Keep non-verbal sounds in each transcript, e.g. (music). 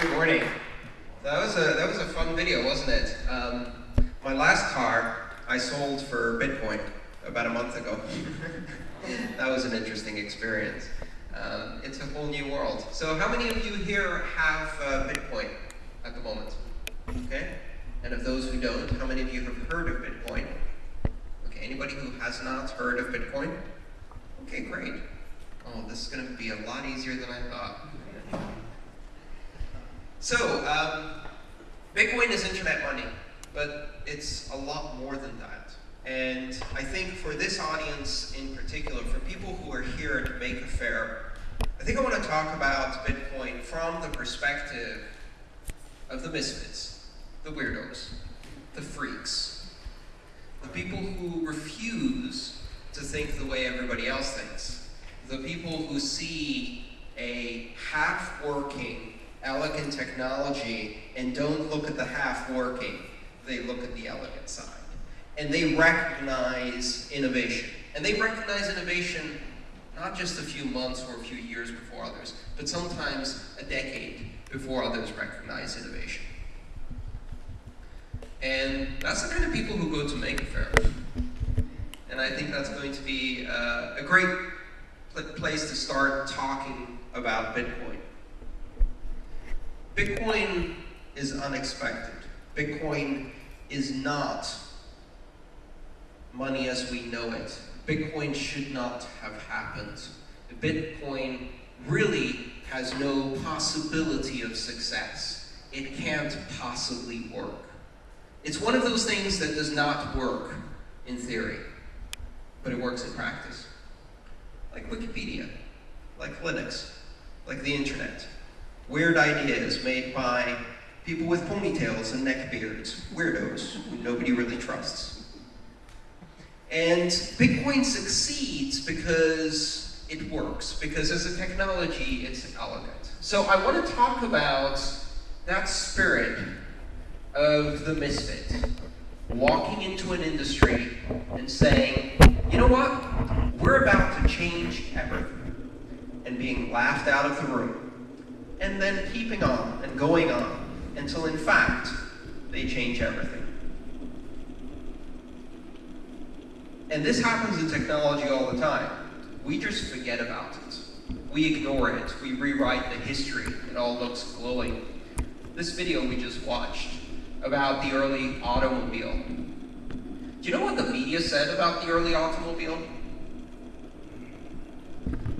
Good morning. That was a that was a fun video, wasn't it? Um, my last car I sold for Bitcoin about a month ago. (laughs) that was an interesting experience. Um, it's a whole new world. So, how many of you here have uh, Bitcoin at the moment? Okay. And of those who don't, how many of you have heard of Bitcoin? Okay. Anybody who has not heard of Bitcoin? Okay, great. Oh, this is going to be a lot easier than I thought. So, um, Bitcoin is internet money, but it's a lot more than that. And I think for this audience in particular, for people who are here to Maker Faire, I think I want to talk about Bitcoin from the perspective of the misfits, the weirdos, the freaks, the people who refuse to think the way everybody else thinks, the people who see a half-working elegant technology and don't look at the half working, they look at the elegant side. And they recognize innovation. And they recognize innovation not just a few months or a few years before others, but sometimes a decade before others recognize innovation. And that's the kind of people who go to Maker Faire. And I think that's going to be uh, a great place to start talking about Bitcoin. Bitcoin is unexpected. Bitcoin is not money as we know it. Bitcoin should not have happened. Bitcoin really has no possibility of success. It can't possibly work. It's one of those things that does not work in theory, but it works in practice. Like Wikipedia, like Linux, like the internet weird ideas made by people with ponytails and neckbeards, weirdos who nobody really trusts. And Bitcoin succeeds because it works, because as a technology, it's elegant. So I want to talk about that spirit of the misfit, walking into an industry and saying, you know what, we're about to change everything, and being laughed out of the room and then keeping on and going on until, in fact, they change everything. And this happens in technology all the time. We just forget about it. We ignore it. We rewrite the history. It all looks glowing. This video we just watched about the early automobile. Do you know what the media said about the early automobile?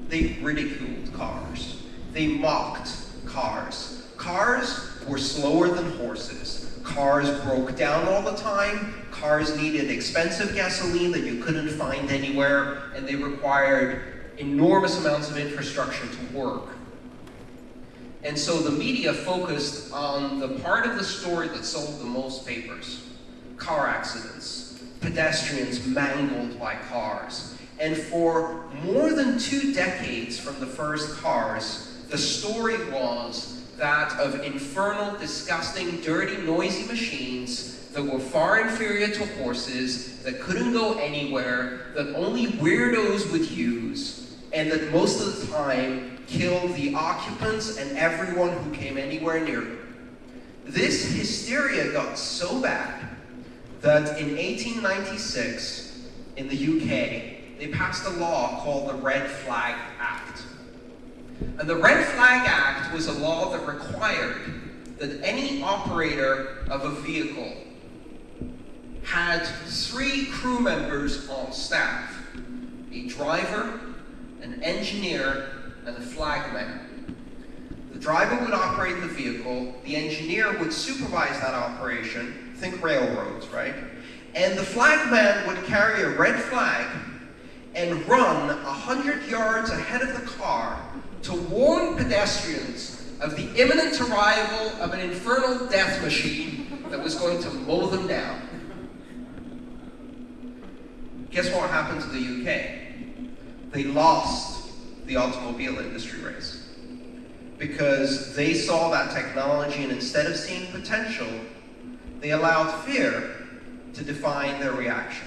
They ridiculed cars. They mocked cars. Cars were slower than horses. Cars broke down all the time. Cars needed expensive gasoline that you couldn't find anywhere, and they required enormous amounts of infrastructure to work. And so the media focused on the part of the story that sold the most papers. Car accidents, pedestrians mangled by cars. And for more than two decades from the first cars, the story was that of infernal, disgusting, dirty, noisy machines that were far inferior to horses, that couldn't go anywhere, that only weirdos would use, and that most of the time killed the occupants and everyone who came anywhere near them. This hysteria got so bad that in 1896, in the UK, they passed a law called the Red Flag Act. And the Red Flag Act was a law that required that any operator of a vehicle had three crew members on staff. A driver, an engineer, and a flagman. The driver would operate the vehicle, the engineer would supervise that operation, think railroads, right? And the flagman would carry a red flag and run 100 yards ahead of the car to warn pedestrians of the imminent arrival of an infernal death machine that was going to mow them down. Guess what happened to the UK? They lost the automobile industry race because they saw that technology and instead of seeing potential, they allowed fear to define their reaction.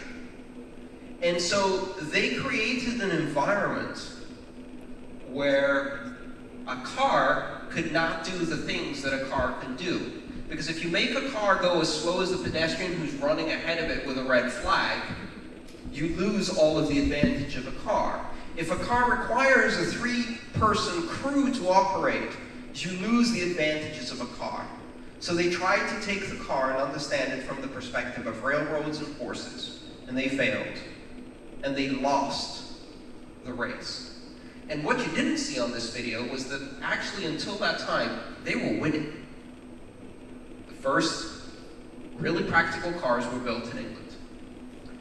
And so they created an environment where a car could not do the things that a car can do. Because if you make a car go as slow as the pedestrian who's running ahead of it with a red flag, you lose all of the advantage of a car. If a car requires a three-person crew to operate, you lose the advantages of a car. So they tried to take the car and understand it from the perspective of railroads and horses, and they failed. And they lost the race. And what you didn't see on this video was that actually until that time, they were winning. The first really practical cars were built in England.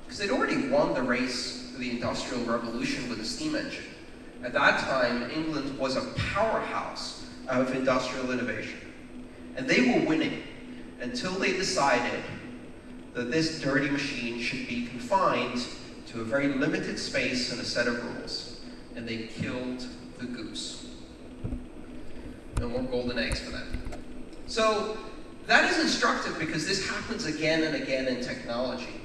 Because they'd already won the race for the Industrial Revolution with a steam engine. At that time, England was a powerhouse of industrial innovation. And they were winning until they decided that this dirty machine should be confined to a very limited space and a set of rules. And they killed the goose. No more golden eggs for them. So that is instructive because this happens again and again in technology.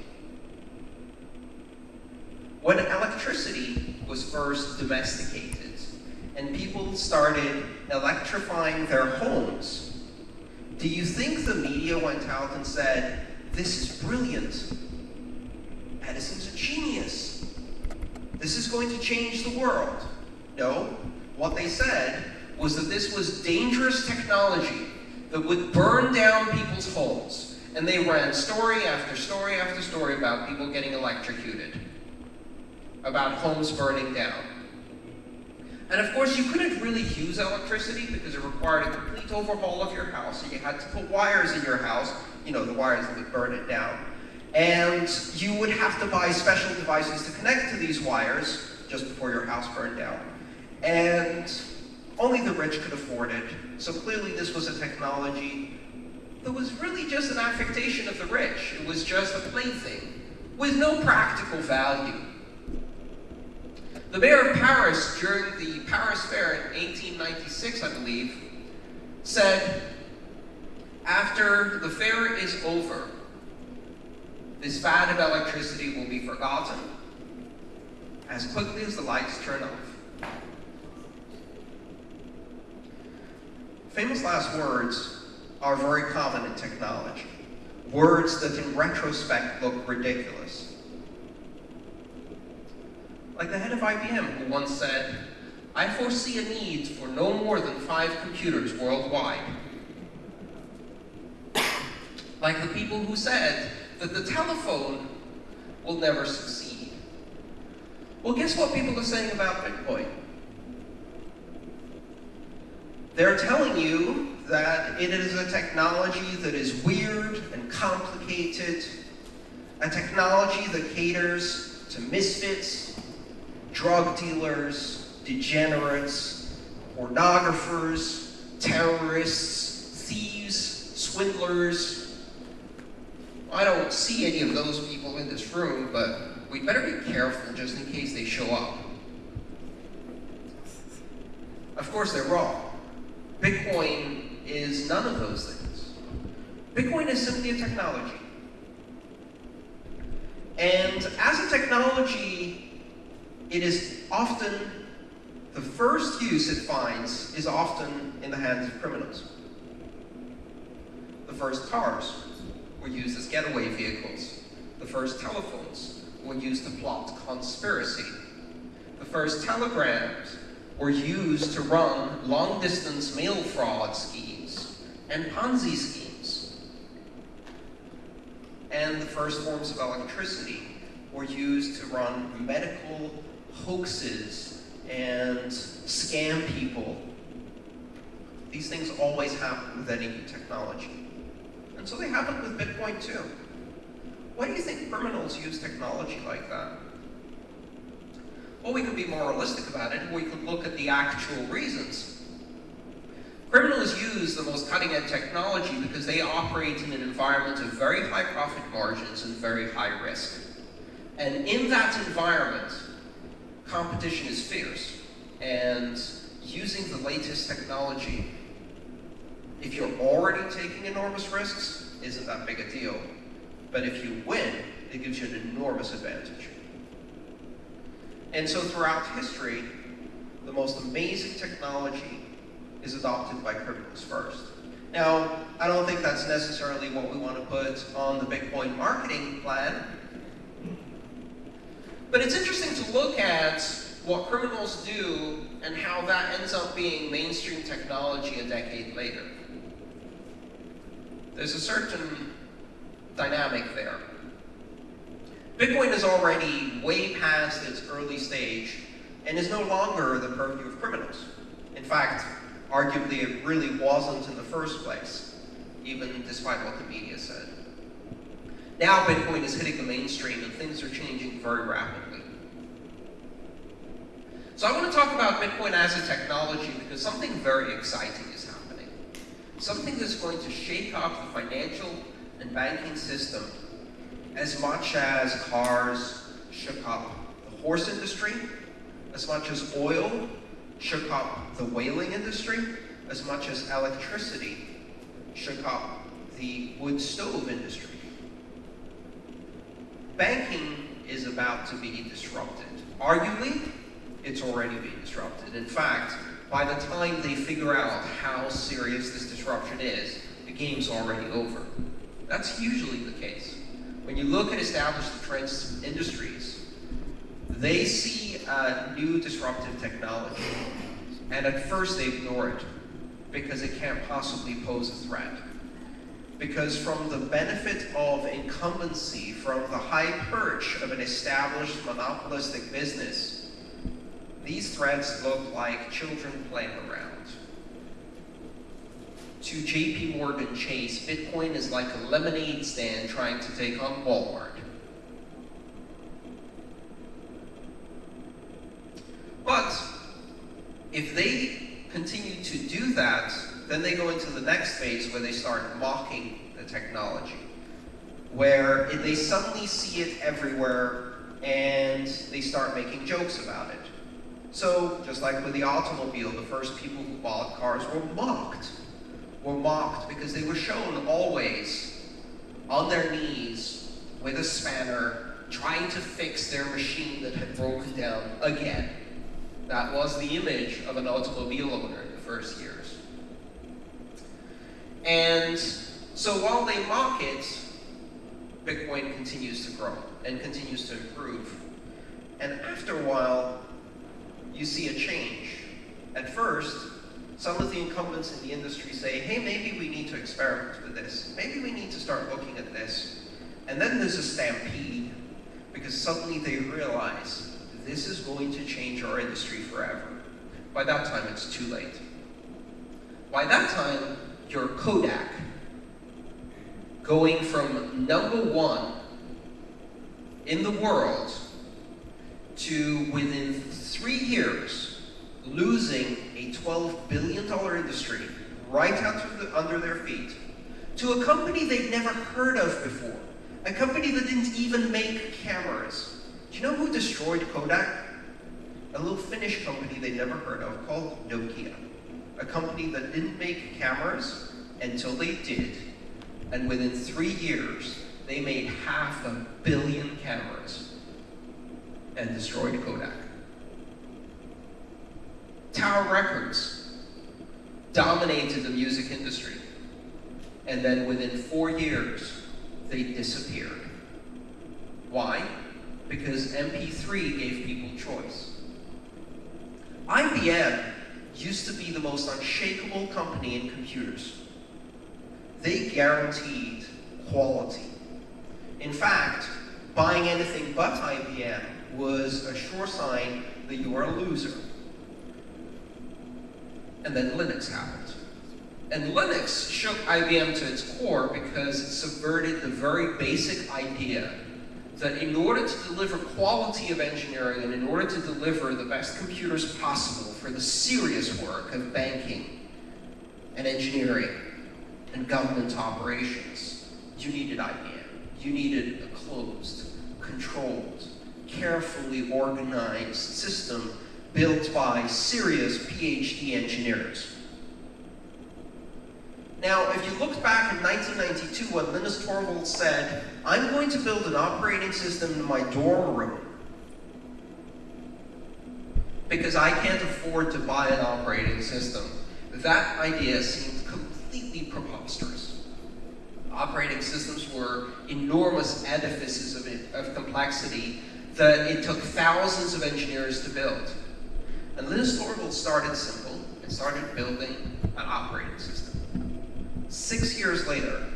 When electricity was first domesticated and people started electrifying their homes, do you think the media went out and said, this is brilliant. Edison's a genius. This is going to change the world. No, what they said was that this was dangerous technology that would burn down people's homes. And they ran story after story after story about people getting electrocuted about homes burning down. And of course, you couldn't really use electricity because it required a complete overhaul of your house. So you had to put wires in your house, you know, the wires that would burn it down. And you would have to buy special devices to connect to these wires just before your house burned down. And only the rich could afford it. So clearly this was a technology that was really just an affectation of the rich. It was just a plaything with no practical value. The mayor of Paris, during the Paris Fair in 1896, I believe, said, after the fair is over, this fad of electricity will be forgotten as quickly as the lights turn off. Famous last words are very common in technology. Words that in retrospect look ridiculous. Like the head of IBM who once said, I foresee a need for no more than five computers worldwide. Like the people who said that the telephone will never succeed. Well, guess what people are saying about Bitcoin? They're telling you that it is a technology that is weird and complicated, a technology that caters to misfits drug dealers, degenerates, pornographers, terrorists, thieves, swindlers. I don't see any of those people in this room, but we'd better be careful just in case they show up. Of course, they're wrong. Bitcoin is none of those things. Bitcoin is simply a technology. And as a technology, it is often, the first use it finds is often in the hands of criminals. The first cars were used as getaway vehicles. The first telephones were used to plot conspiracy. The first telegrams were used to run long-distance mail fraud schemes and Ponzi schemes. And the first forms of electricity were used to run medical hoaxes and scam people. These things always happen with any new technology. And so they happen with Bitcoin too. Why do you think criminals use technology like that? Well, we could be more realistic about it. We could look at the actual reasons. Criminals use the most cutting-edge technology because they operate in an environment of very high profit margins and very high risk. And in that environment, competition is fierce. And using the latest technology, if you're already taking enormous risks, isn't that big a deal. But if you win, it gives you an enormous advantage. And so throughout history, the most amazing technology is adopted by criminals first. Now, I don't think that's necessarily what we want to put on the Bitcoin marketing plan, but it's interesting to look at what criminals do and how that ends up being mainstream technology a decade later. There's a certain dynamic there. Bitcoin is already way past its early stage and is no longer the purview of criminals. In fact, arguably it really wasn't in the first place, even despite what the media said. Now Bitcoin is hitting the mainstream and things are changing very rapidly. So I want to talk about Bitcoin as a technology because something very exciting. Something that's going to shake up the financial and banking system as much as cars shook up the horse industry, as much as oil shook up the whaling industry, as much as electricity shook up the wood stove industry. Banking is about to be disrupted. Arguably, it's already being disrupted. In fact, by the time they figure out how serious this disruption is, the game's already over. That's usually the case. When you look at established industries, they see a new disruptive technology, and at first they ignore it because it can't possibly pose a threat. Because from the benefit of incumbency, from the high perch of an established monopolistic business, these threats look like children playing around to JP Morgan Chase, Bitcoin is like a lemonade stand trying to take on Walmart. But if they continue to do that, then they go into the next phase where they start mocking the technology, where they suddenly see it everywhere and they start making jokes about it. So, just like with the automobile, the first people who bought cars were mocked were mocked because they were shown always on their knees with a spanner trying to fix their machine that had broken down again. That was the image of an automobile owner in the first years. And so while they mock it, Bitcoin continues to grow and continues to improve. And after a while, you see a change. At first, some of the incumbents in the industry say, hey, maybe we need to experiment with this. Maybe we need to start looking at this. And then there's a stampede, because suddenly they realize this is going to change our industry forever. By that time, it's too late. By that time, you're Kodak, going from number one in the world to within three years, losing a $12 billion industry right out the, under their feet to a company they'd never heard of before, a company that didn't even make cameras. Do you know who destroyed Kodak? A little Finnish company they'd never heard of called Nokia. A company that didn't make cameras until they did. And within three years, they made half a billion cameras and destroyed Kodak. Tower Records dominated the music industry. And then within four years, they disappeared. Why? Because MP3 gave people choice. IBM used to be the most unshakable company in computers. They guaranteed quality. In fact, buying anything but IBM was a sure sign that you are a loser and then Linux happened. And Linux shook IBM to its core because it subverted the very basic idea that in order to deliver quality of engineering and in order to deliver the best computers possible for the serious work of banking and engineering and government operations, you needed IBM. You needed a closed, controlled, carefully organized system built by serious PhD engineers. Now, if you look back in 1992 when Linus Torvalds said, I'm going to build an operating system in my dorm room because I can't afford to buy an operating system that idea seemed completely preposterous. Operating systems were enormous edifices of, of complexity that it took thousands of engineers to build. And Linus Torvalds started simple and started building an operating system. Six years later,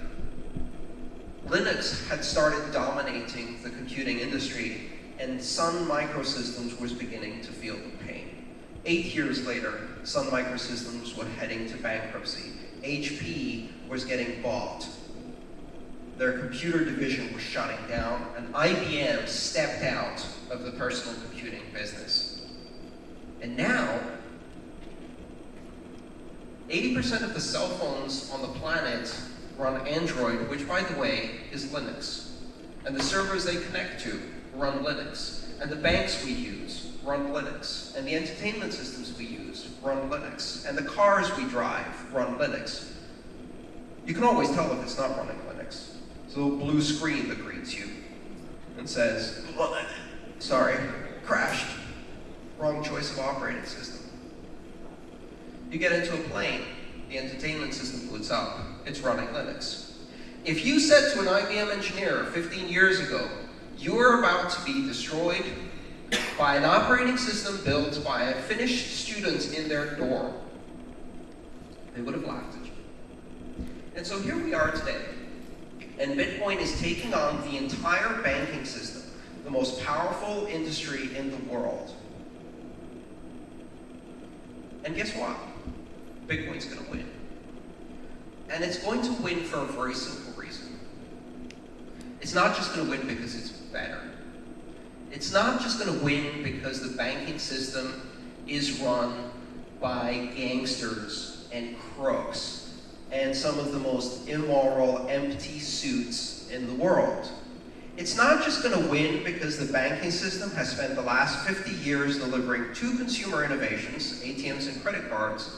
Linux had started dominating the computing industry and Sun Microsystems was beginning to feel the pain. Eight years later, Sun Microsystems was heading to bankruptcy. HP was getting bought. Their computer division was shutting down, and IBM stepped out of the personal computing business. And now, 80% of the cell phones on the planet run Android, which by the way, is Linux. And the servers they connect to run Linux. And the banks we use run Linux. And the entertainment systems we use run Linux. And the cars we drive run Linux. You can always tell if it's not running A little blue screen that greets you and says, sorry, crashed. Wrong choice of operating system. You get into a plane, the entertainment system boots up, it's running Linux. If you said to an IBM engineer 15 years ago, you're about to be destroyed by an operating system built by a Finnish student in their dorm. They would have laughed at you. And so here we are today. And Bitcoin is taking on the entire banking system, the most powerful industry in the world. And guess what? Bitcoin's going to win. And it's going to win for a very simple reason. It's not just going to win because it's better. It's not just going to win because the banking system is run by gangsters and crooks and some of the most immoral, empty suits in the world. It's not just going to win because the banking system has spent the last 50 years delivering two consumer innovations, ATMs and credit cards,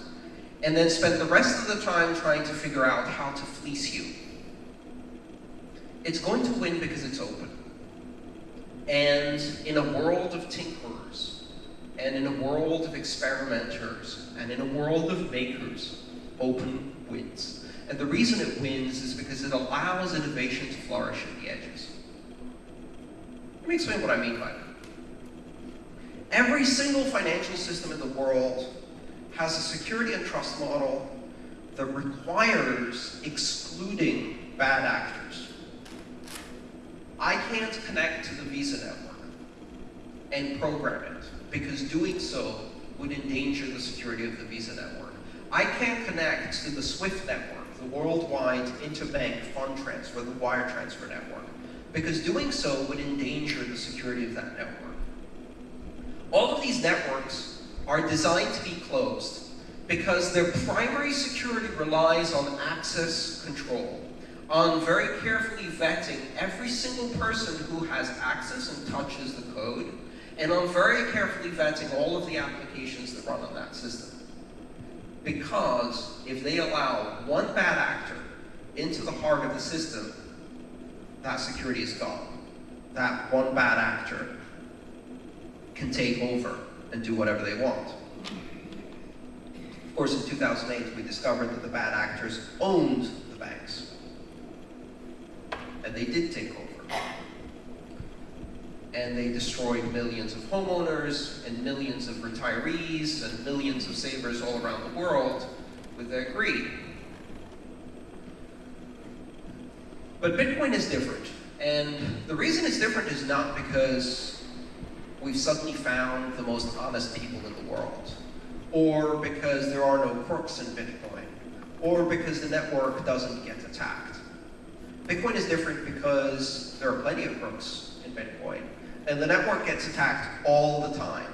and then spent the rest of the time trying to figure out how to fleece you. It's going to win because it's open. And in a world of tinkerers, and in a world of experimenters, and in a world of makers, open wins. And the reason it wins is because it allows innovation to flourish at the edges. Let me explain what I mean by that. Every single financial system in the world has a security and trust model that requires excluding bad actors. I can't connect to the Visa network and program it because doing so would endanger the security of the Visa network. I can't connect to the SWIFT network, the worldwide interbank fund transfer, the wire transfer network, because doing so would endanger the security of that network. All of these networks are designed to be closed because their primary security relies on access control on very carefully vetting every single person who has access and touches the code, and on very carefully vetting all of the applications that run on that system. Because if they allow one bad actor into the heart of the system, that security is gone. That one bad actor can take over and do whatever they want. Of course, in 2008, we discovered that the bad actors owned the banks and they did take over. And they destroyed millions of homeowners and millions of retirees and millions of savers all around the world with their greed. But Bitcoin is different. And the reason it's different is not because we've suddenly found the most honest people in the world, or because there are no crooks in Bitcoin, or because the network doesn't get attacked. Bitcoin is different because there are plenty of crooks in Bitcoin, and the network gets attacked all the time.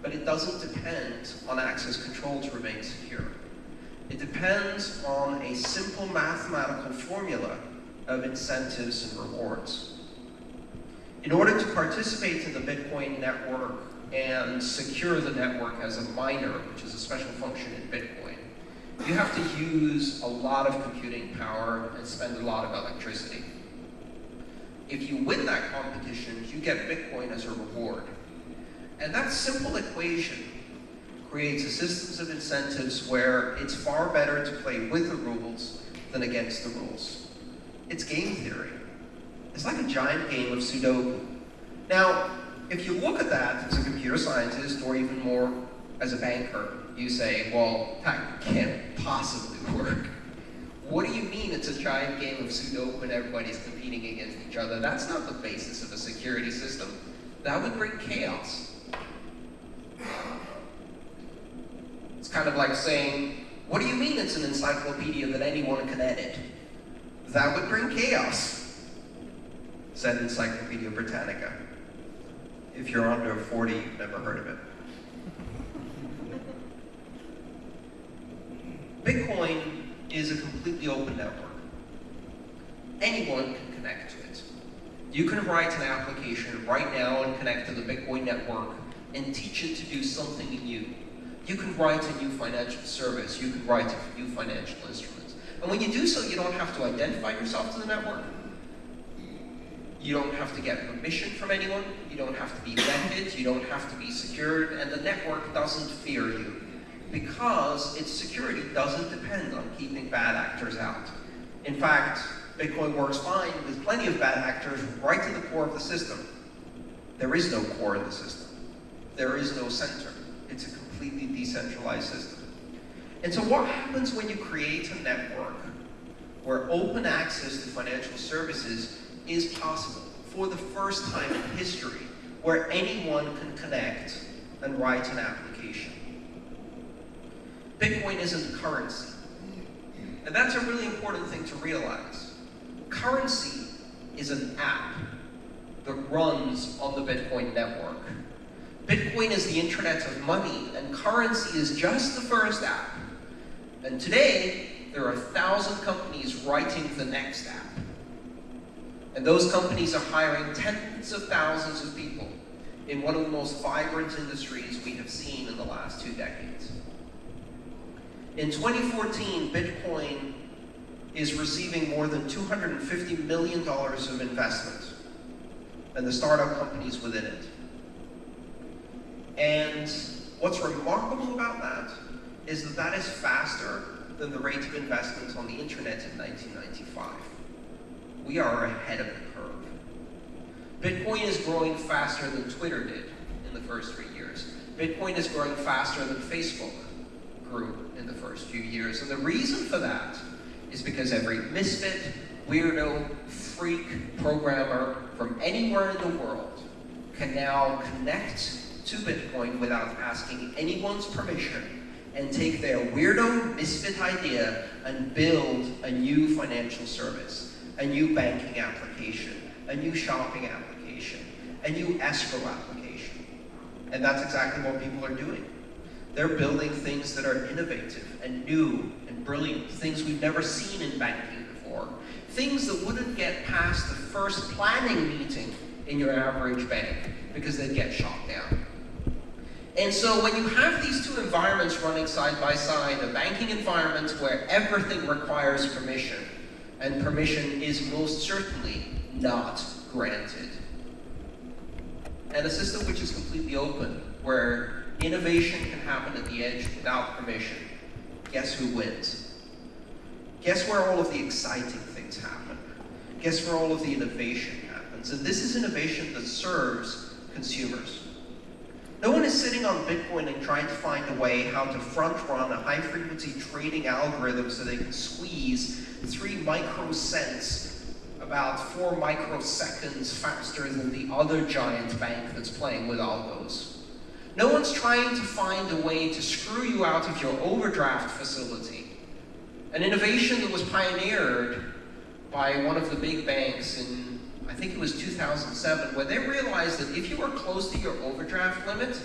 But it doesn't depend on access control to remain secure. It depends on a simple mathematical formula of incentives and rewards. In order to participate in the Bitcoin network and secure the network as a miner, which is a special function in Bitcoin, you have to use a lot of computing power and spend a lot of electricity. If you win that competition, you get Bitcoin as a reward. And that simple equation creates a system of incentives where it's far better to play with the rules than against the rules. It's game theory. It's like a giant game of Sudoku. Now, if you look at that as a computer scientist, or even more as a banker, you say, well, that can't possibly (laughs) work. What do you mean it's a giant game of Sudoku and everybody's competing against each other? That's not the basis of a security system. That would bring chaos. It's kind of like saying, what do you mean it's an encyclopedia that anyone can edit? That would bring chaos, said Encyclopedia Britannica. If you're under 40, you've never heard of it. (laughs) Bitcoin is a completely open network. Anyone can connect to it. You can write an application right now and connect to the Bitcoin network and teach it to do something new. You can write a new financial service. You can write a new financial instrument. And when you do so, you don't have to identify yourself to the network. You don't have to get permission from anyone. You don't have to be vetted. You don't have to be secured. And the network doesn't fear you because its security doesn't depend on keeping bad actors out. In fact, Bitcoin works fine with plenty of bad actors right to the core of the system. There is no core in the system. There is no center. It's a completely decentralized system. And so what happens when you create a network where open access to financial services is possible for the first time in history, where anyone can connect and write an application? Bitcoin isn't a currency. And that's a really important thing to realize. Currency is an app that runs on the Bitcoin network. Bitcoin is the internet of money, and currency is just the first app. And today, there are a thousand companies writing the next app. And those companies are hiring tens of thousands of people in one of the most vibrant industries we have seen in the last two decades. In 2014, Bitcoin is receiving more than $250 million of investment, and the startup companies within it. And what's remarkable about that is that that is faster than the rate of investment on the internet in 1995. We are ahead of the curve. Bitcoin is growing faster than Twitter did in the first three years. Bitcoin is growing faster than Facebook grew in the first few years. And the reason for that is because every misfit, weirdo, freak programmer from anywhere in the world can now connect to Bitcoin without asking anyone's permission and take their weirdo misfit idea and build a new financial service, a new banking application, a new shopping application, a new escrow application. And that's exactly what people are doing. They're building things that are innovative and new and brilliant, things we've never seen in banking before, things that wouldn't get past the first planning meeting in your average bank because they'd get shot down. And so when you have these two environments running side by side, a banking environment where everything requires permission, and permission is most certainly not granted, and a system which is completely open, where innovation can happen at the edge without permission, guess who wins? Guess where all of the exciting things happen? Guess where all of the innovation happens? And this is innovation that serves consumers. No one is sitting on Bitcoin and trying to find a way how to front run a high frequency trading algorithm so they can squeeze three microcents about four microseconds faster than the other giant bank that's playing with algos. No one's trying to find a way to screw you out of your overdraft facility. An innovation that was pioneered by one of the big banks in I think it was 2007, where they realized that if you were close to your overdraft limit,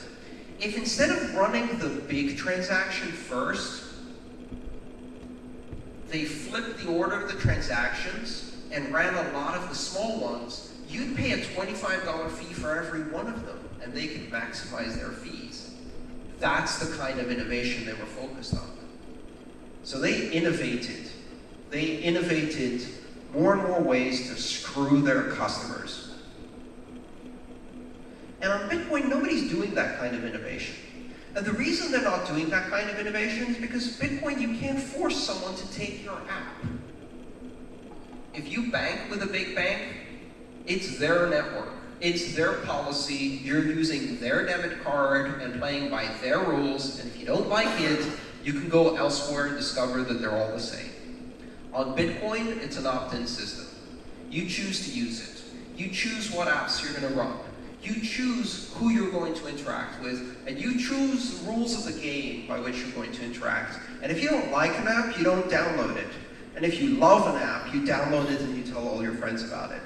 if instead of running the big transaction first, they flipped the order of the transactions and ran a lot of the small ones, you'd pay a $25 fee for every one of them, and they can maximize their fees. That's the kind of innovation they were focused on. So they innovated. They innovated more and more ways to screw their customers. And on Bitcoin, nobody's doing that kind of innovation. And the reason they're not doing that kind of innovation is because Bitcoin, you can't force someone to take your app. If you bank with a big bank, it's their network. It's their policy. You're using their debit card and playing by their rules. And if you don't like it, you can go elsewhere and discover that they're all the same. On Bitcoin, it's an opt-in system. You choose to use it. You choose what apps you're going to run. You choose who you're going to interact with, and you choose the rules of the game by which you're going to interact. And if you don't like an app, you don't download it. And if you love an app, you download it and you tell all your friends about it.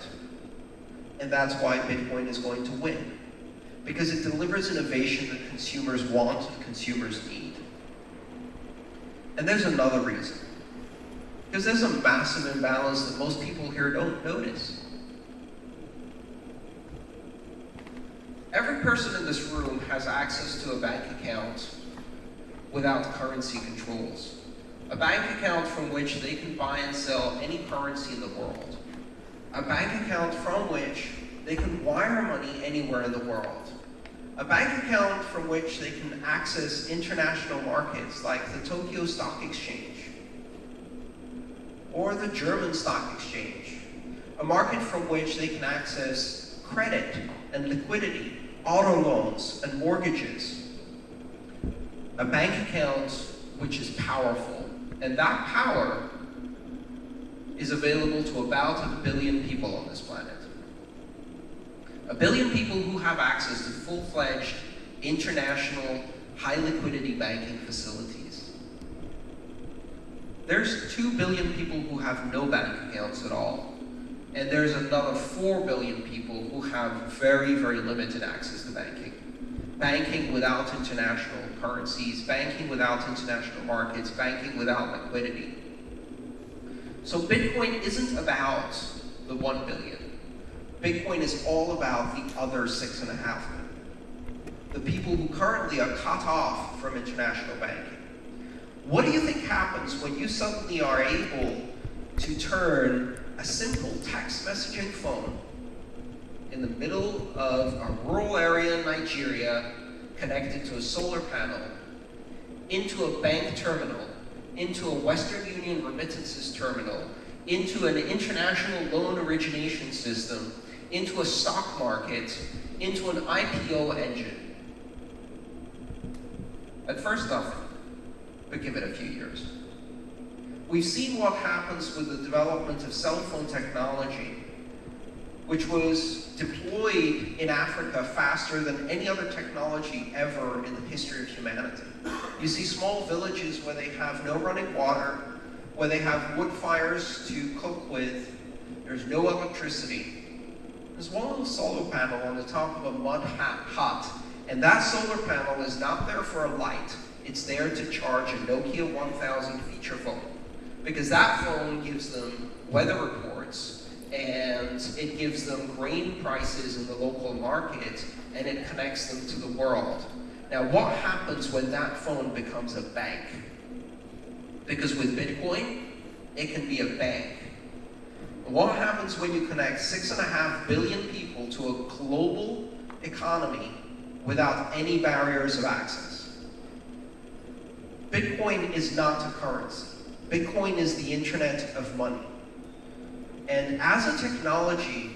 And that's why Bitcoin is going to win. Because it delivers innovation that consumers want and consumers need. And there's another reason. Because there's a massive imbalance that most people here don't notice. Every person in this room has access to a bank account without currency controls. A bank account from which they can buy and sell any currency in the world. A bank account from which they can wire money anywhere in the world. A bank account from which they can access international markets like the Tokyo Stock Exchange or the German Stock Exchange. A market from which they can access credit and liquidity auto loans and mortgages, a bank account which is powerful. And that power is available to about a billion people on this planet. A billion people who have access to full-fledged international high liquidity banking facilities. There's 2 billion people who have no bank accounts at all. And there's another 4 billion people who have very, very limited access to banking. Banking without international currencies, banking without international markets, banking without liquidity. So Bitcoin isn't about the 1 billion. Bitcoin is all about the other six and a half million. The people who currently are cut off from international banking. What do you think happens when you suddenly are able to turn a simple text messaging phone in the middle of a rural area in Nigeria connected to a solar panel into a bank terminal, into a Western Union remittances terminal, into an international loan origination system, into a stock market, into an IPO engine. At first nothing, but give it a few years. We've seen what happens with the development of cell phone technology, which was deployed in Africa faster than any other technology ever in the history of humanity. You see small villages where they have no running water, where they have wood fires to cook with, there's no electricity. There's one little solar panel on the top of a mud hut, and that solar panel is not there for a light, it's there to charge a Nokia 1000 feature phone because that phone gives them weather reports and it gives them grain prices in the local market and it connects them to the world. Now what happens when that phone becomes a bank? Because with Bitcoin, it can be a bank. What happens when you connect six and a half billion people to a global economy without any barriers of access? Bitcoin is not a currency. Bitcoin is the internet of money. And as a technology,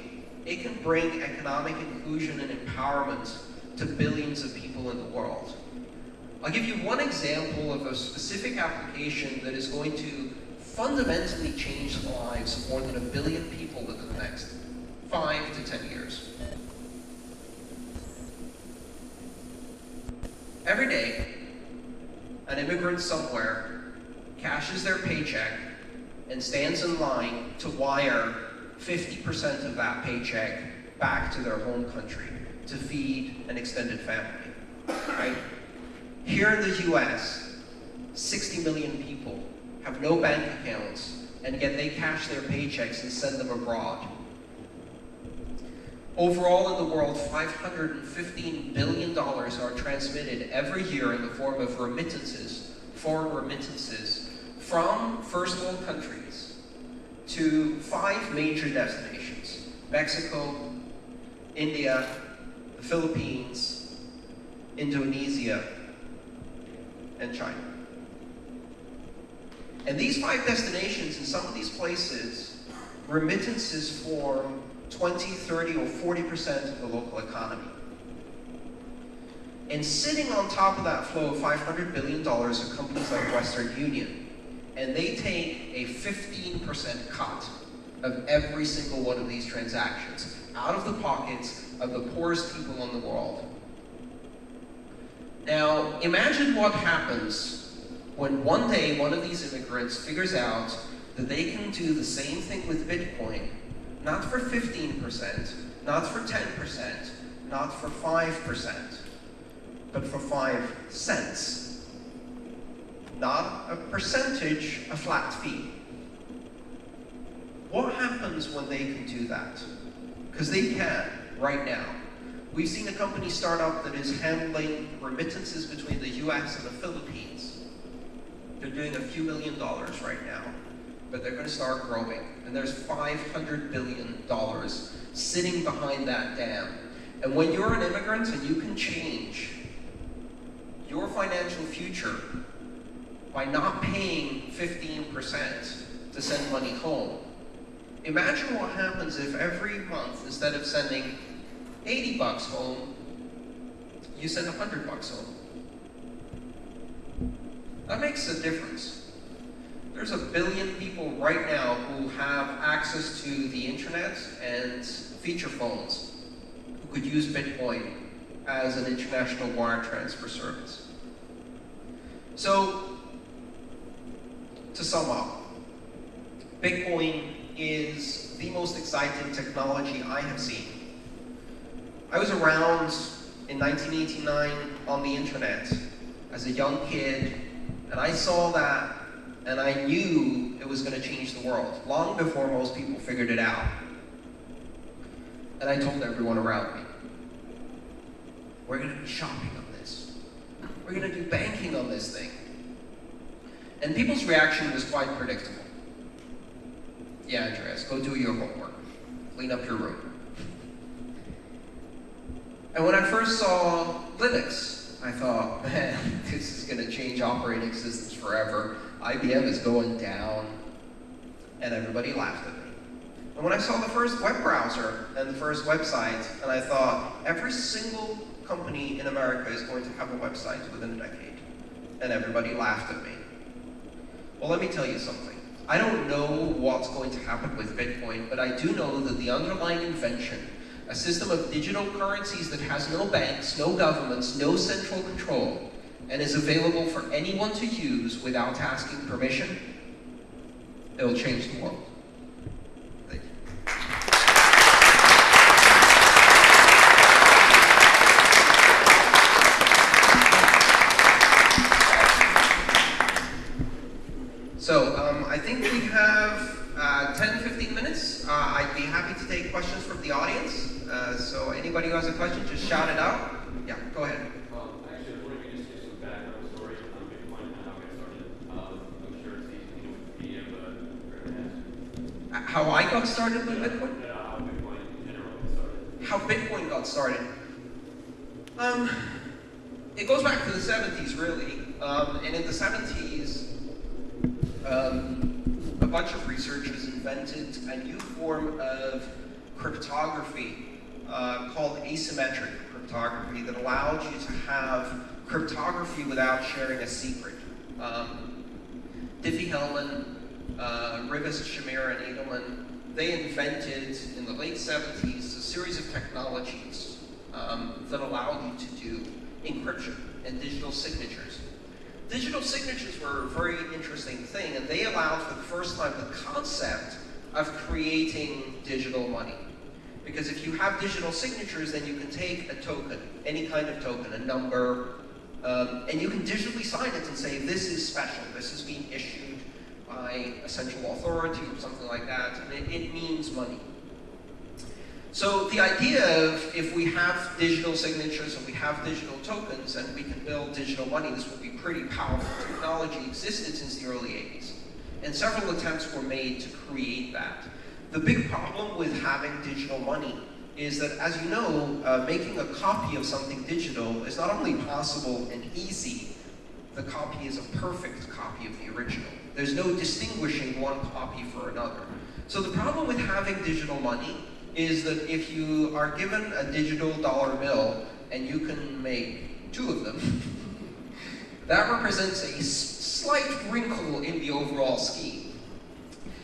it can bring economic inclusion and empowerment to billions of people in the world. I'll give you one example of a specific application that is going to fundamentally change the lives of more than a billion people within the next five to ten years. Every day, an immigrant somewhere cashes their paycheck, and stands in line to wire 50% of that paycheck back to their home country to feed an extended family, right? Here in the US, 60 million people have no bank accounts, and yet they cash their paychecks and send them abroad. Overall in the world, $515 billion are transmitted every year in the form of remittances, foreign remittances, from first world countries to five major destinations, Mexico, India, the Philippines, Indonesia, and China. And these five destinations, in some of these places, remittances form 20, 30, or 40% of the local economy. And sitting on top of that flow of $500 billion are companies like Western Union. And they take a 15% cut of every single one of these transactions out of the pockets of the poorest people in the world. Now, imagine what happens when one day one of these immigrants figures out that they can do the same thing with Bitcoin, not for 15%, not for 10%, not for 5%, but for 5 cents. Not a percentage, a flat fee. What happens when they can do that? Because they can, right now. We've seen a company start up that is handling remittances between the US and the Philippines. They're doing a few million dollars right now, but they're going to start growing. And there's $500 billion sitting behind that dam. And when you're an immigrant and you can change your financial future by not paying 15% to send money home, imagine what happens if every month, instead of sending 80 bucks home, you send 100 bucks home. That makes a difference. There's a billion people right now who have access to the internet and feature phones who could use Bitcoin as an international wire transfer service. So, to sum up, Bitcoin is the most exciting technology I have seen. I was around in 1989 on the internet as a young kid, and I saw that, and I knew it was going to change the world, long before most people figured it out. And I told everyone around me, we're going to be shopping on this. We're going to do banking on this thing. And people's reaction was quite predictable. Yeah, Andreas, go do your homework. Clean up your room. And when I first saw Linux, I thought, (laughs) man, this is going to change operating systems forever. IBM is going down. And everybody laughed at me. And when I saw the first web browser and the first website, and I thought, every single company in America is going to have a website within a decade. And everybody laughed at me. Well, let me tell you something. I don't know what's going to happen with Bitcoin, but I do know that the underlying invention, a system of digital currencies that has no banks, no governments, no central control, and is available for anyone to use without asking permission, it'll change the world. Thank you. So um, I think we have uh, 10, 15 minutes. Uh, I'd be happy to take questions from the audience. Uh, so anybody who has a question, just shout it out. Yeah, go ahead. Actually, I was wondering if you just give some background story on Bitcoin and how it got started. I'm sure it's easy to Wikipedia, but How I got started with Bitcoin? Yeah, how Bitcoin got started. How Bitcoin got started? Um, it goes back to the 70s, really. Um, and in the 70s, um, a bunch of researchers invented a new form of cryptography uh, called asymmetric cryptography that allowed you to have cryptography without sharing a secret. Um, Diffie-Hellman, uh, Rivest, Shamir, and Adleman, they invented in the late 70s a series of technologies um, that allowed you to do encryption and digital signatures. Digital signatures were a very interesting thing, and they allowed for the first time the concept of creating digital money. Because if you have digital signatures, then you can take a token, any kind of token, a number, um, and you can digitally sign it and say, this is special, this is being issued by a central authority or something like that, and it, it means money. So the idea of if we have digital signatures and we have digital tokens and we can build digital money, this would be pretty powerful technology existed since the early 80s. And several attempts were made to create that. The big problem with having digital money is that, as you know, uh, making a copy of something digital is not only possible and easy, the copy is a perfect copy of the original. There's no distinguishing one copy for another. So the problem with having digital money is that if you are given a digital dollar bill and you can make two of them, (laughs) that represents a slight wrinkle in the overall scheme.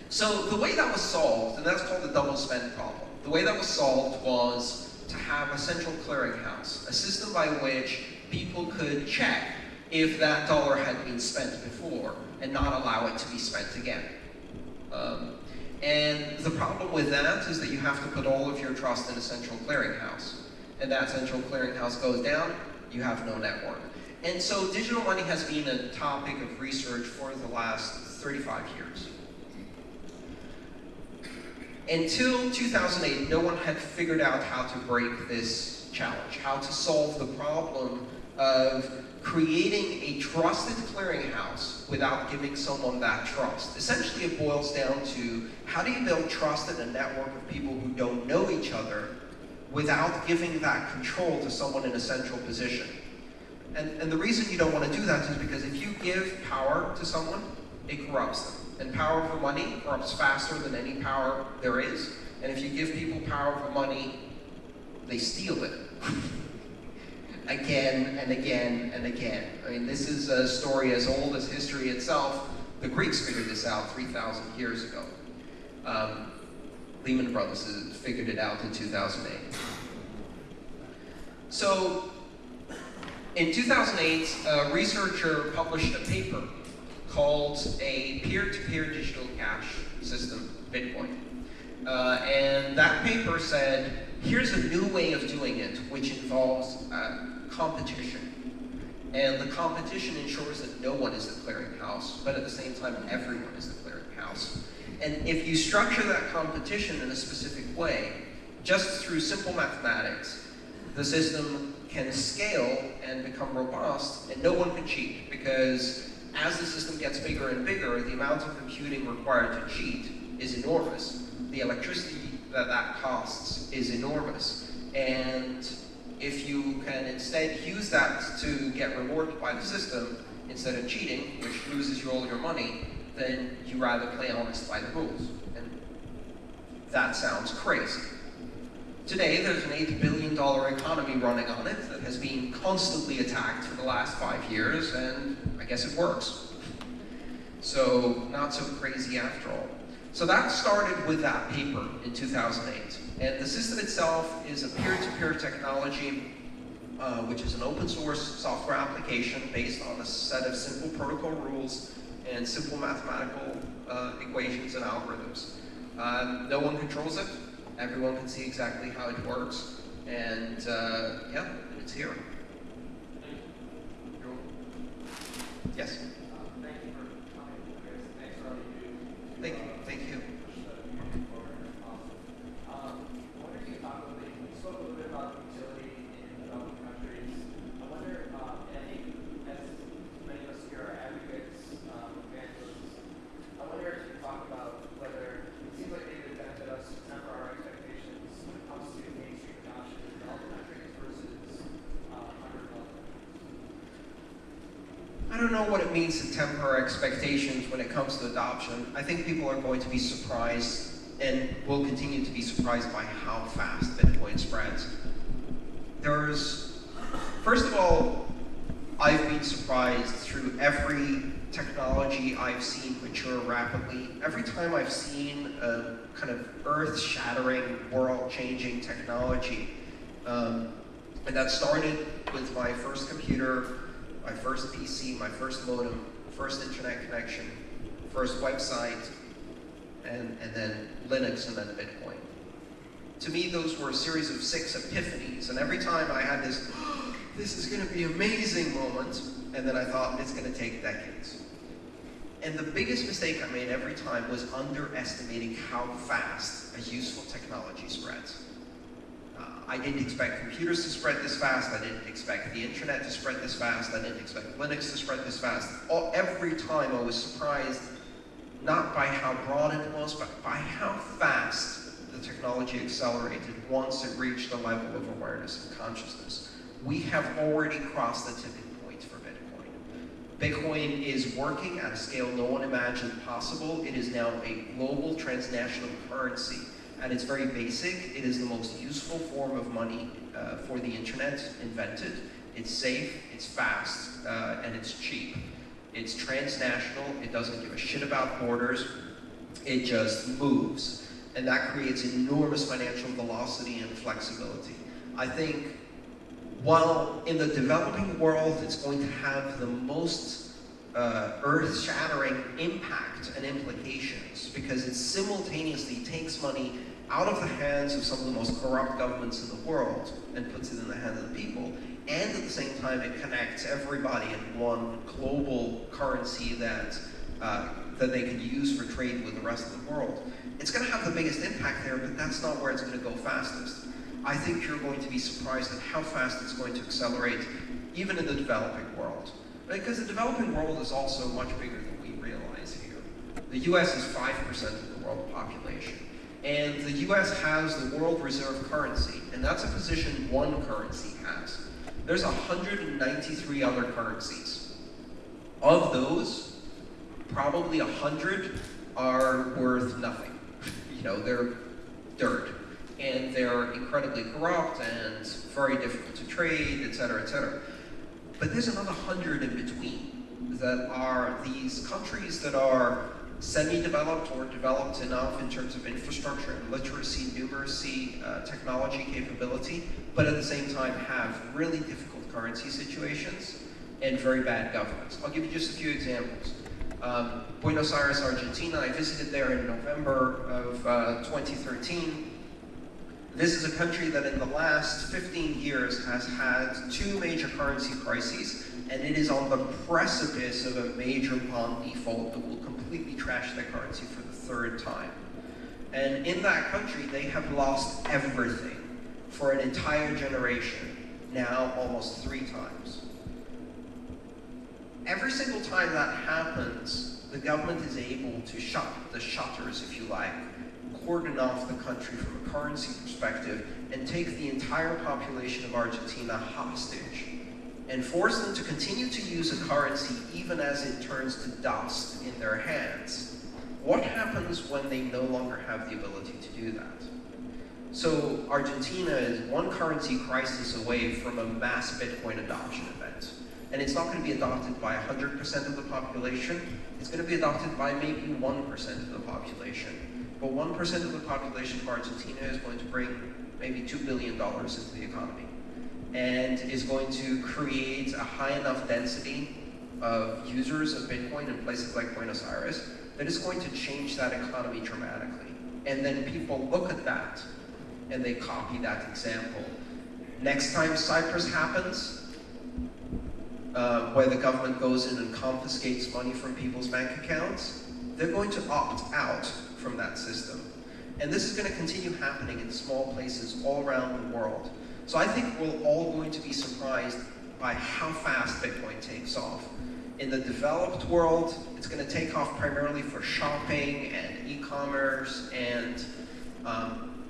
So the way that was solved, and that's called the double spend problem, the way that was solved was to have a central clearinghouse, a system by which people could check if that dollar had been spent before and not allow it to be spent again. Um, and the problem with that is that you have to put all of your trust in a central clearinghouse. And that central clearinghouse goes down, you have no network. And so digital money has been a topic of research for the last 35 years. Until 2008, no one had figured out how to break this challenge, how to solve the problem of creating a trusted clearinghouse without giving someone that trust. Essentially, it boils down to how do you build trust in a network of people who don't know each other without giving that control to someone in a central position. And, and the reason you don't want to do that is because if you give power to someone, it corrupts them. And power for money corrupts faster than any power there is. And if you give people power for money, they steal it. (laughs) again and again and again. I mean, this is a story as old as history itself. The Greeks figured this out 3,000 years ago. Um, Lehman Brothers figured it out in 2008. So, in 2008, a researcher published a paper called a peer-to-peer -peer digital cash system, Bitcoin. Uh, and that paper said, here's a new way of doing it, which involves uh, competition. And the competition ensures that no one is the clearinghouse, but at the same time, everyone is the clearinghouse. And if you structure that competition in a specific way, just through simple mathematics, the system can scale and become robust, and no one can cheat, because as the system gets bigger and bigger, the amount of computing required to cheat is enormous. The electricity that that costs is enormous. And if you can instead use that to get rewarded by the system, instead of cheating, which loses you all your money, then you rather play honest by the rules. And that sounds crazy. Today, there's an $8 billion economy running on it that has been constantly attacked for the last five years, and I guess it works. So, not so crazy after all. So that started with that paper in 2008. And the system itself is a peer-to-peer -peer technology, uh, which is an open source software application based on a set of simple protocol rules and simple mathematical uh, equations and algorithms. Um, no one controls it. Everyone can see exactly how it works. And uh, yeah, it's here. Yes. thank you for coming. Thanks for all you do. Thank you. Thank you. I don't know what it means to temper expectations when it comes to adoption. I think people are going to be surprised and will continue to be surprised by how fast Bitcoin spreads. There's, first of all, I've been surprised through every technology I've seen mature rapidly. Every time I've seen a kind of earth-shattering, world-changing technology, um, and that started with my first computer my first PC, my first modem, first internet connection, first website, and, and then Linux and then Bitcoin. To me, those were a series of six epiphanies, and every time I had this, (gasps) this is going to be amazing moment, and then I thought, it's going to take decades. And the biggest mistake I made every time was underestimating how fast a useful technology spreads. I didn't expect computers to spread this fast. I didn't expect the internet to spread this fast. I didn't expect Linux to spread this fast. All, every time I was surprised, not by how broad it was, but by how fast the technology accelerated once it reached the level of awareness and consciousness. We have already crossed the tipping point for Bitcoin. Bitcoin is working at a scale no one imagined possible. It is now a global transnational currency. At its very basic, it is the most useful form of money uh, for the internet invented. It's safe, it's fast, uh, and it's cheap. It's transnational, it doesn't give a shit about borders, it just moves. And that creates enormous financial velocity and flexibility. I think while in the developing world it's going to have the most uh, earth-shattering impact and implications because it simultaneously takes money out of the hands of some of the most corrupt governments in the world and puts it in the hands of the people, and at the same time it connects everybody in one global currency that uh, that they can use for trade with the rest of the world. It's going to have the biggest impact there, but that's not where it's going to go fastest. I think you're going to be surprised at how fast it's going to accelerate, even in the developing world. Because the developing world is also much bigger than we realize here. The US is 5% of the world population. And the US has the world reserve currency, and that's a position one currency has. There's 193 other currencies. Of those, probably 100 are worth nothing. (laughs) You know, they're dirt and they're incredibly corrupt and very difficult to trade, et cetera, et cetera. But there's another hundred in between that are these countries that are semi-developed or developed enough in terms of infrastructure and literacy, numeracy, uh, technology capability, but at the same time have really difficult currency situations and very bad governance. I'll give you just a few examples. Um, Buenos Aires, Argentina, I visited there in November of uh, 2013 this is a country that in the last 15 years has had two major currency crises, and it is on the precipice of a major bond default that will completely trash their currency for the third time. And in that country, they have lost everything for an entire generation, now almost three times. Every single time that happens, the government is able to shut the shutters, if you like, cordon off the country from a currency perspective and take the entire population of Argentina hostage and force them to continue to use a currency even as it turns to dust in their hands. What happens when they no longer have the ability to do that? So Argentina is one currency crisis away from a mass Bitcoin adoption event. And it's not going to be adopted by 100% of the population, it's going to be adopted by maybe 1% of the population. But 1% of the population of Argentina is going to bring maybe $2 billion into the economy and is going to create a high enough density of users of Bitcoin in places like Buenos Aires that is going to change that economy dramatically. And then people look at that and they copy that example. Next time Cyprus happens, uh, where the government goes in and confiscates money from people's bank accounts, they're going to opt out from that system. And this is going to continue happening in small places all around the world. So I think we're all going to be surprised by how fast Bitcoin takes off. In the developed world, it's going to take off primarily for shopping and e-commerce and um,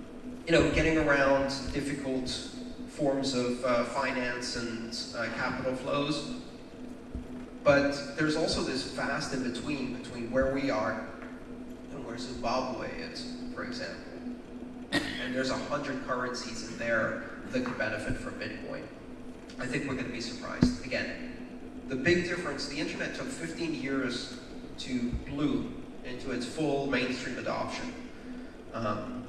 you know, getting around difficult forms of uh, finance and uh, capital flows. But there's also this vast in between between where we are and where Zimbabwe is, for example. And there's a hundred currencies in there that could benefit from Bitcoin. I think we're going to be surprised. Again, the big difference, the internet took 15 years to bloom into its full mainstream adoption. Um,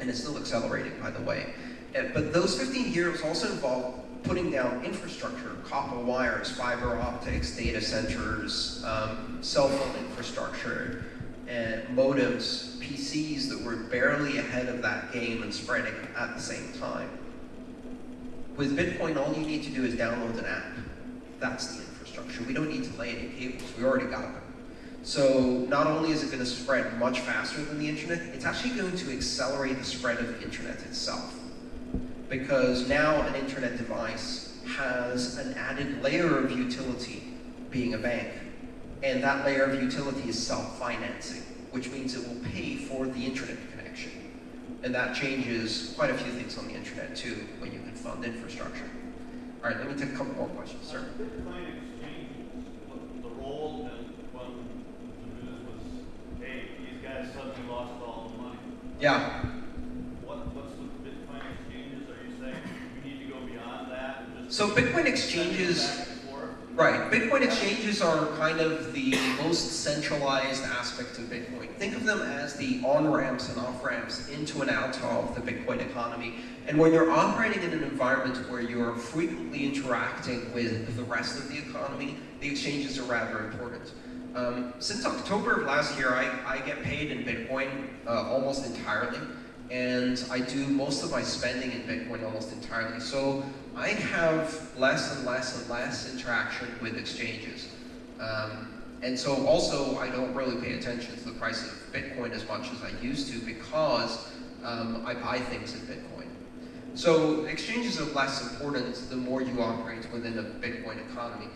and it's still accelerating, by the way. But those 15 years also involved putting down infrastructure, copper wires, fiber optics, data centers, um, cell phone infrastructure, modems, PCs that were barely ahead of that game and spreading at the same time. With Bitcoin, all you need to do is download an app. That's the infrastructure. We don't need to lay any cables. We already got them. So not only is it going to spread much faster than the internet, it's actually going to accelerate the spread of the internet itself. Because now an internet device has an added layer of utility being a bank and that layer of utility is self-financing, which means it will pay for the internet connection. And that changes quite a few things on the internet too, when you can fund infrastructure. All right, let me take a couple more questions, sir. Yeah. What, what's the Bitcoin exchanges? Are you saying we need to go beyond that? so Bitcoin exchanges right, Bitcoin exchanges are kind of the most centralized aspect of Bitcoin. Think of them as the on-ramps and off-ramps into and out of the Bitcoin economy. And when you're operating in an environment where you're frequently interacting with the rest of the economy, the exchanges are rather important. Um, since October of last year, I, I get paid in Bitcoin uh, almost entirely, and I do most of my spending in Bitcoin almost entirely. So I have less and less and less interaction with exchanges. Um, and so also, I don't really pay attention to the price of Bitcoin as much as I used to because um, I buy things in Bitcoin. So exchanges are less important the more you operate within a Bitcoin economy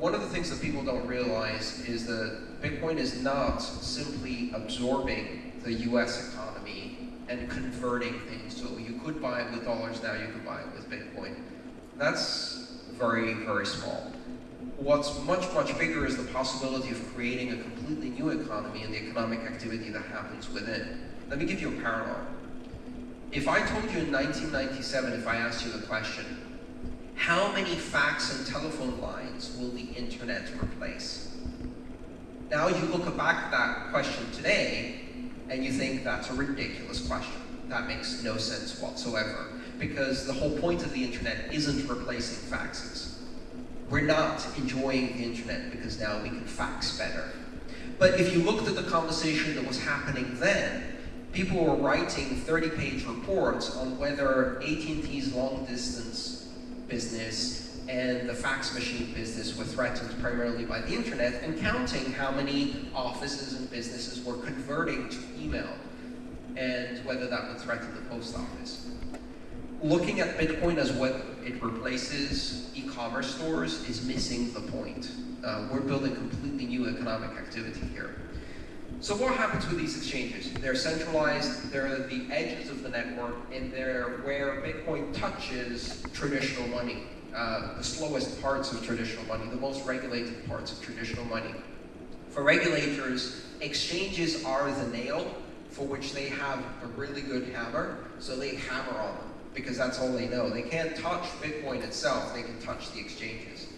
one of the things that people don't realize is that Bitcoin is not simply absorbing the US economy and converting things. So you could buy it with dollars now, you could buy it with Bitcoin. That's very, very small. What's much, much bigger is the possibility of creating a completely new economy and the economic activity that happens within. Let me give you a parallel. If I told you in 1997, if I asked you the question, how many fax and telephone lines will the internet replace? Now you look back at that question today, and you think that's a ridiculous question. That makes no sense whatsoever, because the whole point of the internet isn't replacing faxes. We're not enjoying the internet because now we can fax better. But if you looked at the conversation that was happening then, people were writing 30-page reports on whether AT&T's long-distance business and the fax machine business were threatened primarily by the internet and counting how many offices and businesses were converting to email and whether that would threaten the post office. Looking at Bitcoin as what it replaces e-commerce stores is missing the point. Uh, we're building completely new economic activity here. So what happens with these exchanges? They're centralized, they're the edges of the network, and they're where Bitcoin touches traditional money, uh, the slowest parts of traditional money, the most regulated parts of traditional money. For regulators, exchanges are the nail for which they have a really good hammer, so they hammer on them, because that's all they know. They can't touch Bitcoin itself, they can touch the exchanges.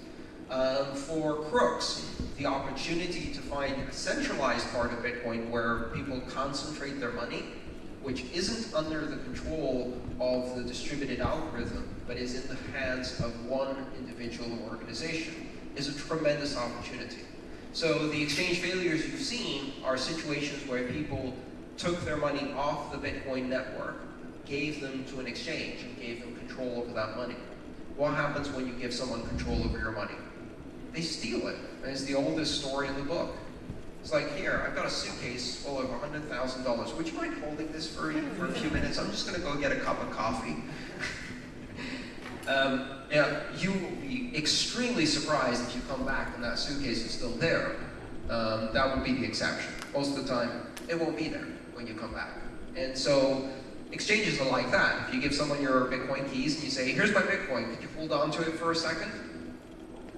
Um, for crooks, the opportunity to find a centralized part of Bitcoin where people concentrate their money, which isn't under the control of the distributed algorithm, but is in the hands of one individual or organization, is a tremendous opportunity. So the exchange failures you've seen are situations where people took their money off the Bitcoin network, gave them to an exchange, and gave them control over that money. What happens when you give someone control over your money? they steal it. It's the oldest story in the book. It's like, here, I've got a suitcase full of $100,000. Would you mind holding this for, for a few minutes? I'm just going to go get a cup of coffee. (laughs) um, yeah, you will be extremely surprised if you come back and that suitcase is still there. Um, that will be the exception. Most of the time, it won't be there when you come back. And so, exchanges are like that. If you give someone your Bitcoin keys and you say, here's my Bitcoin, could you hold on to it for a second?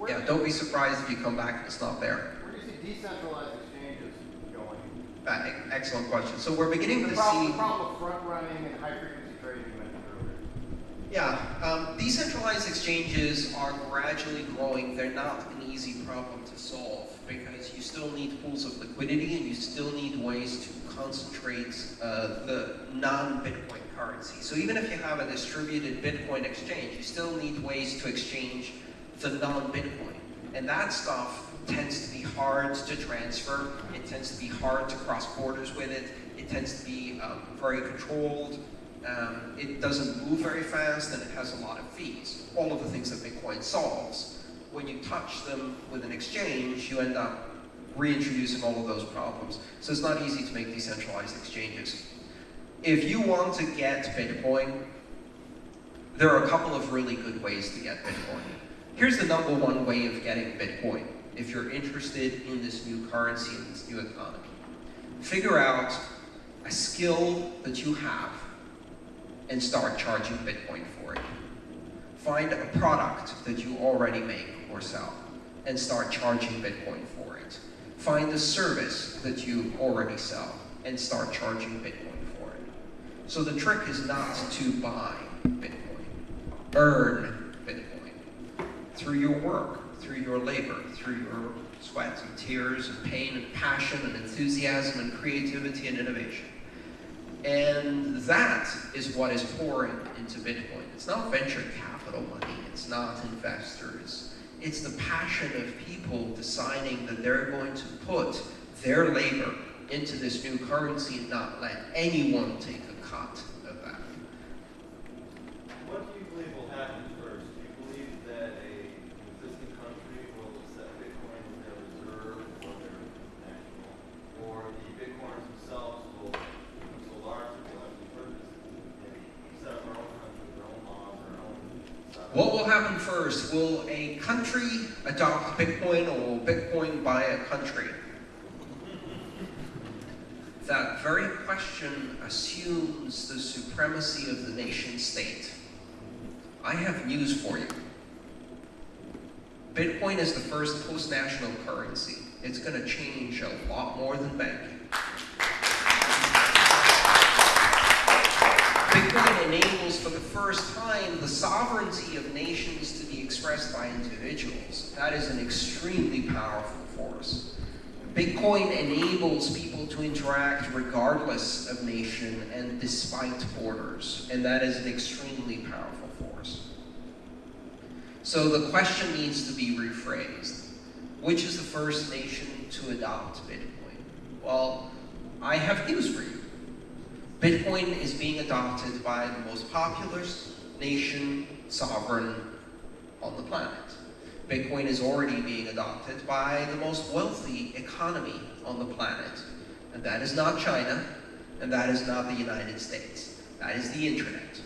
yeah, don't be surprised if you come back and it's not there. Where do you see decentralized exchanges going? Uh, excellent question. So we're beginning the to problem, see... The problem of front running and high frequency trading you mentioned earlier. Yeah, um, decentralized exchanges are gradually growing. They're not an easy problem to solve because you still need pools of liquidity and you still need ways to concentrate uh, the non-Bitcoin currency. So even if you have a distributed Bitcoin exchange, you still need ways to exchange the non-Bitcoin. And that stuff tends to be hard to transfer. It tends to be hard to cross borders with it. It tends to be um, very controlled. Um, it doesn't move very fast and it has a lot of fees. All of the things that Bitcoin solves. When you touch them with an exchange, you end up reintroducing all of those problems. So it's not easy to make decentralized exchanges. If you want to get Bitcoin, there are a couple of really good ways to get Bitcoin. Here's the number one way of getting Bitcoin if you're interested in this new currency and this new economy. Figure out a skill that you have and start charging Bitcoin for it. Find a product that you already make or sell and start charging Bitcoin. Find a service that you already sell and start charging Bitcoin for it. So the trick is not to buy Bitcoin, earn Bitcoin through your work, through your labor, through your sweat and tears and pain and passion and enthusiasm and creativity and innovation. And that is what is pouring into Bitcoin. It's not venture capital money, it's not investors. It's the passion of people deciding that they're going to put their labor into this new currency and not let anyone take a cut of that. What do you believe will happen first? Do you believe that a existing country will accept Bitcoin as their reserve or their national? Or the Bitcoiners themselves will become so large that they'll actually purchase maybe set up their own country, their own laws, their own stuff? What will happen first? Will a country adopt Bitcoin or will Bitcoin buy a country? That very question assumes the supremacy of the nation state. I have news for you. Bitcoin is the first post-national currency. It's going to change a lot more than banking. Bitcoin enables for the first time the sovereignty of nations to be expressed by individuals. That is an extremely powerful force. Bitcoin enables people to interact regardless of nation and despite borders, and that is an extremely powerful force. So the question needs to be rephrased. Which is the first nation to adopt Bitcoin? Well, I have news for you. Bitcoin is being adopted by the most populous nation sovereign on the planet. Bitcoin is already being adopted by the most wealthy economy on the planet. And that is not China, and that is not the United States. That is the internet.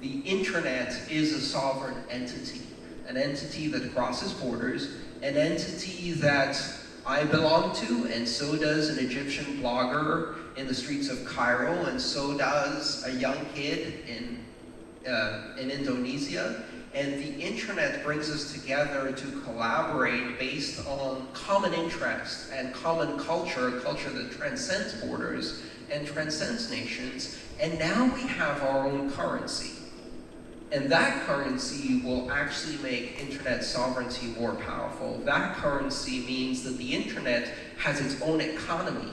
The internet is a sovereign entity, an entity that crosses borders, an entity that I belong to, and so does an Egyptian blogger in the streets of Cairo, and so does a young kid in, uh, in Indonesia. And the internet brings us together to collaborate based on common interests and common culture, a culture that transcends borders and transcends nations. And now we have our own currency. And that currency will actually make internet sovereignty more powerful. That currency means that the internet has its own economy.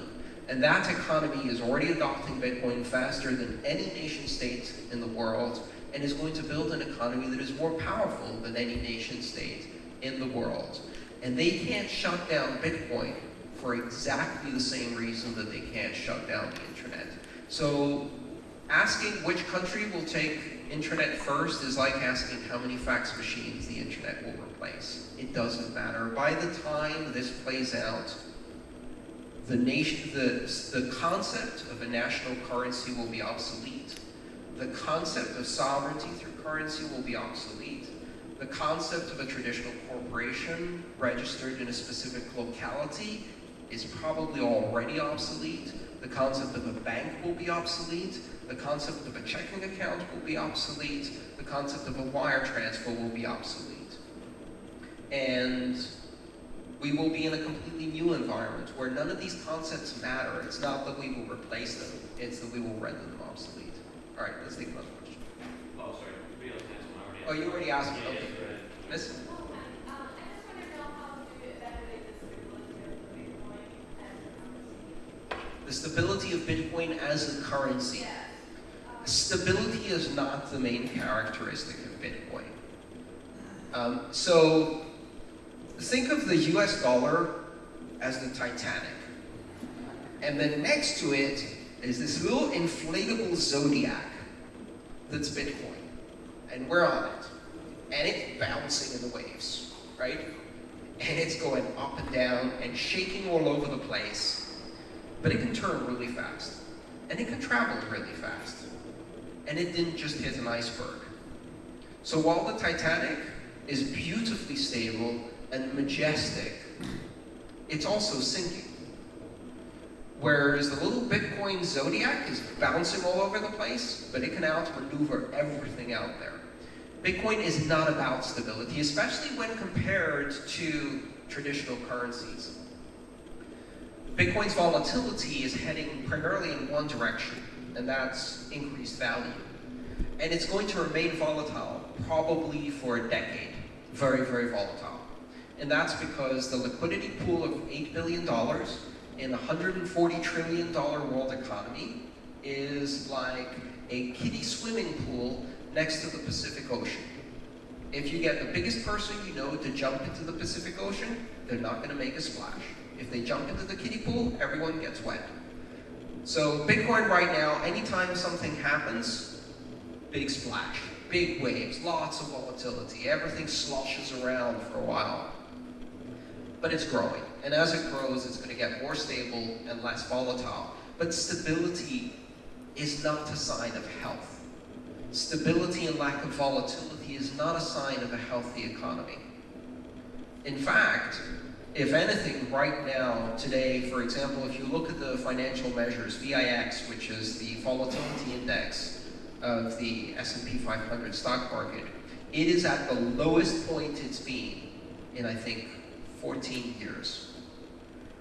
And that economy is already adopting Bitcoin faster than any nation state in the world and is going to build an economy that is more powerful than any nation state in the world. And they can't shut down Bitcoin for exactly the same reason that they can't shut down the internet. So asking which country will take internet first is like asking how many fax machines the internet will replace. It doesn't matter. By the time this plays out, the nation, the, the concept of a national currency will be obsolete. The concept of sovereignty through currency will be obsolete. The concept of a traditional corporation registered in a specific locality is probably already obsolete. The concept of a bank will be obsolete. The concept of a checking account will be obsolete. The concept of a wire transfer will be obsolete. And we will be in a completely new environment where none of these concepts matter. It's not that we will replace them, it's that we will render them obsolete. All right, let's take another question. Oh, sorry, we don't one already. Oh, you already asked me. Yeah, Okay. yeah, go. Miss? Um, I just want to know how to evaluate the stability of Bitcoin as a currency. The stability of Bitcoin as a currency. Yes. Stability is not the main characteristic of Bitcoin. Um, so think of the US dollar as the Titanic. And then next to it is this little inflatable zodiac that's Bitcoin. And we're on it. And it's bouncing in the waves, right? And it's going up and down and shaking all over the place. But it can turn really fast. And it can travel really fast. And it didn't just hit an iceberg. So while the Titanic is beautifully stable and majestic, it's also sinking. Whereas the little Bitcoin Zodiac is bouncing all over the place, but it can outmaneuver everything out there. Bitcoin is not about stability, especially when compared to traditional currencies. Bitcoin's volatility is heading primarily in one direction, and that's increased value. And it's going to remain volatile probably for a decade. Very, very volatile. And that's because the liquidity pool of $8 billion in a $140 trillion world economy is like a kiddie swimming pool next to the Pacific Ocean. If you get the biggest person you know to jump into the Pacific Ocean, they're not going to make a splash. If they jump into the kiddie pool, everyone gets wet. So Bitcoin right now, anytime something happens, big splash, big waves, lots of volatility, everything sloshes around for a while. But it's growing, and as it grows, it's going to get more stable and less volatile. But stability is not a sign of health. Stability and lack of volatility is not a sign of a healthy economy. In fact, if anything, right now, today, for example, if you look at the financial measures, VIX, which is the volatility index of the S&P 500 stock market, it is at the lowest point it's been in, I think, 14 years.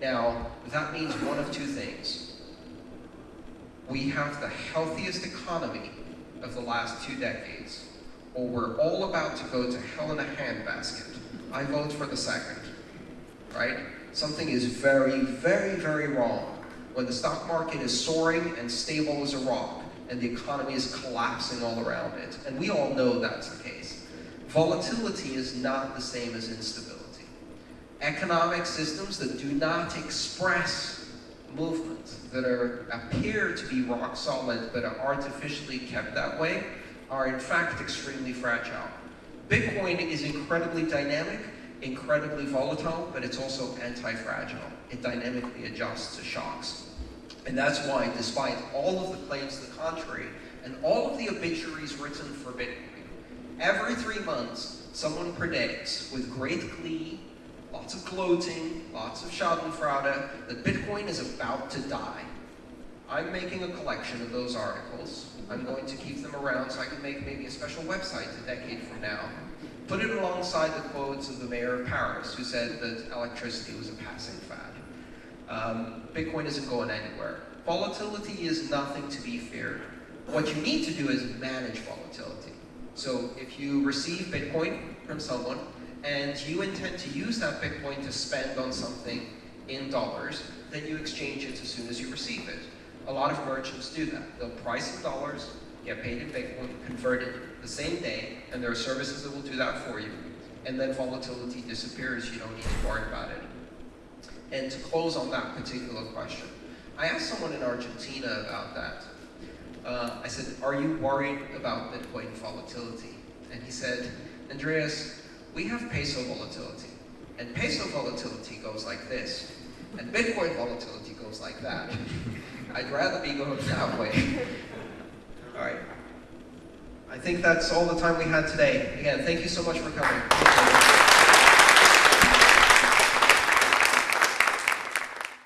Now, that means one of two things. We have the healthiest economy of the last two decades, or we're all about to go to hell in a handbasket. I vote for the second, right? Something is very, very, very wrong when the stock market is soaring and stable as a rock, and the economy is collapsing all around it. And we all know that's the case. Volatility is not the same as instability. Economic systems that do not express movement, that are, appear to be rock solid but are artificially kept that way, are in fact extremely fragile. Bitcoin is incredibly dynamic, incredibly volatile, but it's also anti-fragile. It dynamically adjusts to shocks. And that's why, despite all of the claims to the contrary, and all of the obituaries written for Bitcoin, every three months, someone predicts with great glee, lots of gloating, lots of schadenfreude, that Bitcoin is about to die. I'm making a collection of those articles. I'm going to keep them around so I can make maybe a special website a decade from now. Put it alongside the quotes of the mayor of Paris, who said that electricity was a passing fad. Um, Bitcoin isn't going anywhere. Volatility is nothing to be feared. What you need to do is manage volatility. So if you receive Bitcoin from someone, and you intend to use that Bitcoin to spend on something in dollars, then you exchange it as soon as you receive it. A lot of merchants do that. They'll price in dollars, get paid in Bitcoin, convert it the same day, and there are services that will do that for you. And then volatility disappears, you don't need to worry about it. And to close on that particular question, I asked someone in Argentina about that. Uh, I said, are you worried about Bitcoin volatility? And he said, Andreas, we have peso volatility. And peso volatility goes like this. And Bitcoin volatility goes like that. I'd rather be going that way. All right. I think that's all the time we had today. Again, thank you so much for coming.